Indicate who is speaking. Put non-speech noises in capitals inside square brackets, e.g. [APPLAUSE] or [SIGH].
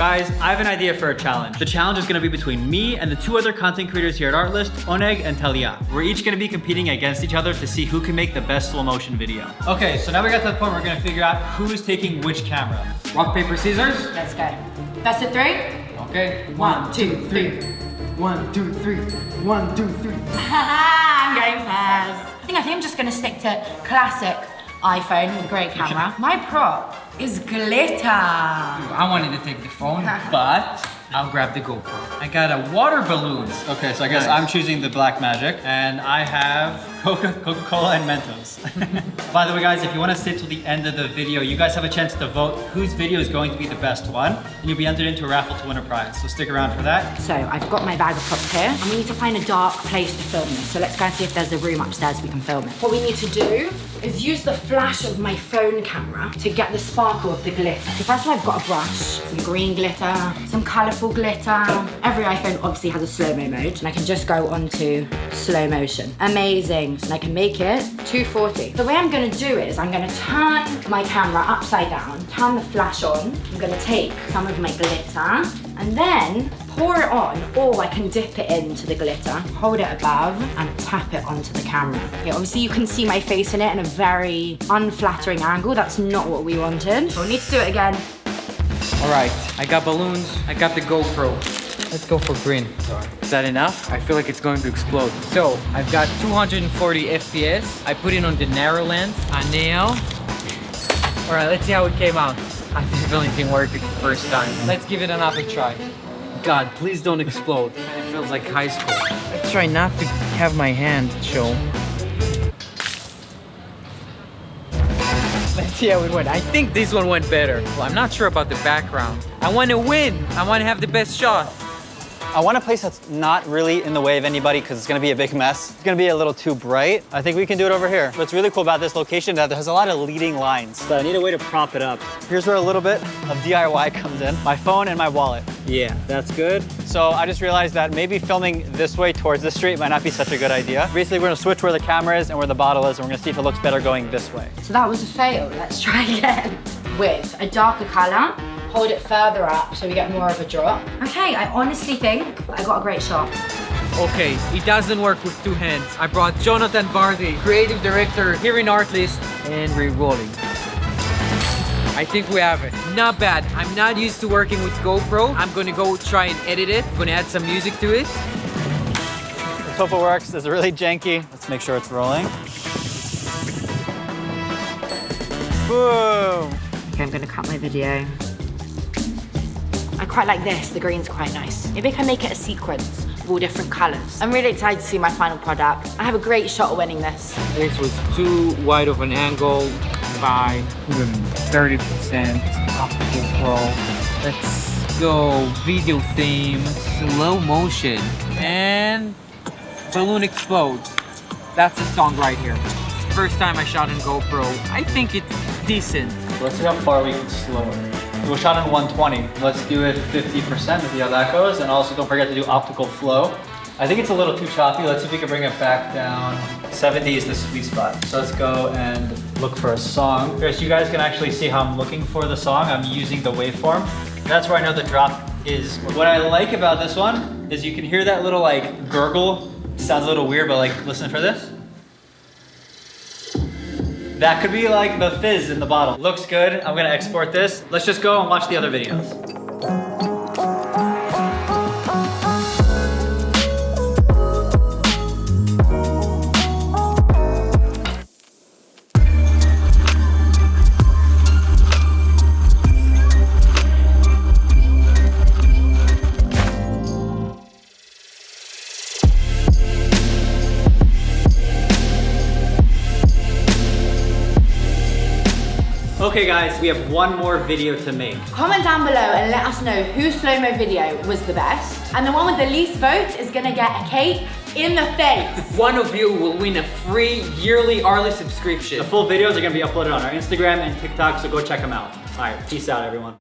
Speaker 1: Guys, I have an idea for a challenge. The challenge is gonna be between me and the two other content creators here at Artlist, Oneg and Talia. We're each gonna be competing against each other to see who can make the best slow motion video. Okay, so now we got to the point where we're gonna figure out who's taking which camera. Rock, paper, scissors?
Speaker 2: Let's go. That's a three?
Speaker 1: Okay.
Speaker 2: One, two, three.
Speaker 1: One, two, three. One, two, three. [LAUGHS]
Speaker 2: I'm going first. I think, I think I'm just gonna stick to classic iPhone with great camera. My prop is glitter.
Speaker 3: I wanted to take the phone, [LAUGHS] but I'll grab the GoPro. I got a water balloon.
Speaker 1: Okay, so I guess
Speaker 3: Nice.
Speaker 1: I'm choosing the Blackmagic, and I have Coca- Coca-Cola and Mentos. [LAUGHS] By the way, guys, if you want to stay till the end of the video, you guys have a chance to vote whose video is going to be the best one, and you'll be entered into a raffle to win a prize. So stick around for that.
Speaker 2: So I've got my bag of props here, and we need to find a dark place to film this. So let's go and see if there's a room upstairs we can film it. What we need to do is use the flash of my phone camera to get the sparkle of the glitter. So first of all, I've got a brush, some green glitter, some colourful glitter. Every iPhone obviously has a slow-mo mode, and I can just go onto slow motion. Amazing. And I can make it 240. The way I'm gonna do it is I'm gonna turn my camera upside down, turn the flash on. I'm gonna take some of my glitter and then pour it on or I can dip it into the glitter, hold it above and tap it onto the camera. Okay, obviously you can see my face in it in a very unflattering angle. That's not what we wanted. We'll need to do it again.
Speaker 3: All right, I got balloons. I got the GoPro. Let's go for green. Is that enough? I feel like it's going to explode. So I've got 240 FPS. I put it on the narrow lens. A nail. All right, let's see how it came out. [LAUGHS] I definitely didn't work it the first time. Let's give it another try. God, please don't explode. It feels like high school. Let's try not to have my hand show. Let's see how it went. I think this one went better. Well, I'm not sure about the background. I want to win. I want to have the best shot.
Speaker 1: I want a place that's not really in the way of anybody because it's going to be a big mess. It's going to be a little too bright. I think we can do it over here. What's really cool about this location is that there's a lot of leading lines. But I need a way to prop it up. Here's where a little bit of DIY comes in. My phone and my wallet. Yeah, that's good. So I just realized that maybe filming this way towards the street might not be such a good idea. Basically, we're going to switch where the camera is and where the bottle is, and we're going to see if it looks better going this way.
Speaker 2: So that was a fail. Let's try [LAUGHS] again. With a darker color, hold it further up so we get more of a drop. Okay, I honestly think I got a great shot.
Speaker 3: Okay, it doesn't work with two hands. I brought Jonathan Vardy, creative director here in Artlist, and re-rolling. I think we have it. Not bad. I'm not used to working with GoPro. I'm gonna go try and edit it. gonna add some music to it.
Speaker 1: Let's hope it works. It's really janky. Let's make sure it's rolling. Boom!
Speaker 2: Okay, I'm gonna cut my video. I quite like this, the green's quite nice. Maybe I can make it a sequence of all different colors. I'm really excited to see my final product. I have a great shot of winning this.
Speaker 3: This was too wide of an angle by 30% optical pro. Let's go video theme, slow motion, and balloon explodes. That's the song right here. First time I shot in GoPro. I think it's decent.
Speaker 1: Let's see how far we can slow it. We shot in 120. Let's do it 50% to see how that goes. And also don't forget to do optical flow. I think it's a little too choppy. Let's see if we can bring it back down. 70 is the sweet spot. So let's go and look for a song. Here, so you guys can actually see how I'm looking for the song. I'm using the waveform. That's where I know the drop is. What I like about this one is you can hear that little like gurgle. Sounds a little weird, but like listen for this. That could be like the fizz in the bottle. Looks good. I'm gonna export this. Let's just go and watch the other videos. Okay guys, we have one more video to make.
Speaker 2: Comment down below and let us know whose slow-mo video was the best. And the one with the least votes is gonna get a cake in the face. [LAUGHS]
Speaker 3: One of you will win a free yearly Artlist subscription.
Speaker 1: The full videos are gonna be uploaded on our Instagram and TikTok, so go check them out. All right, peace out everyone.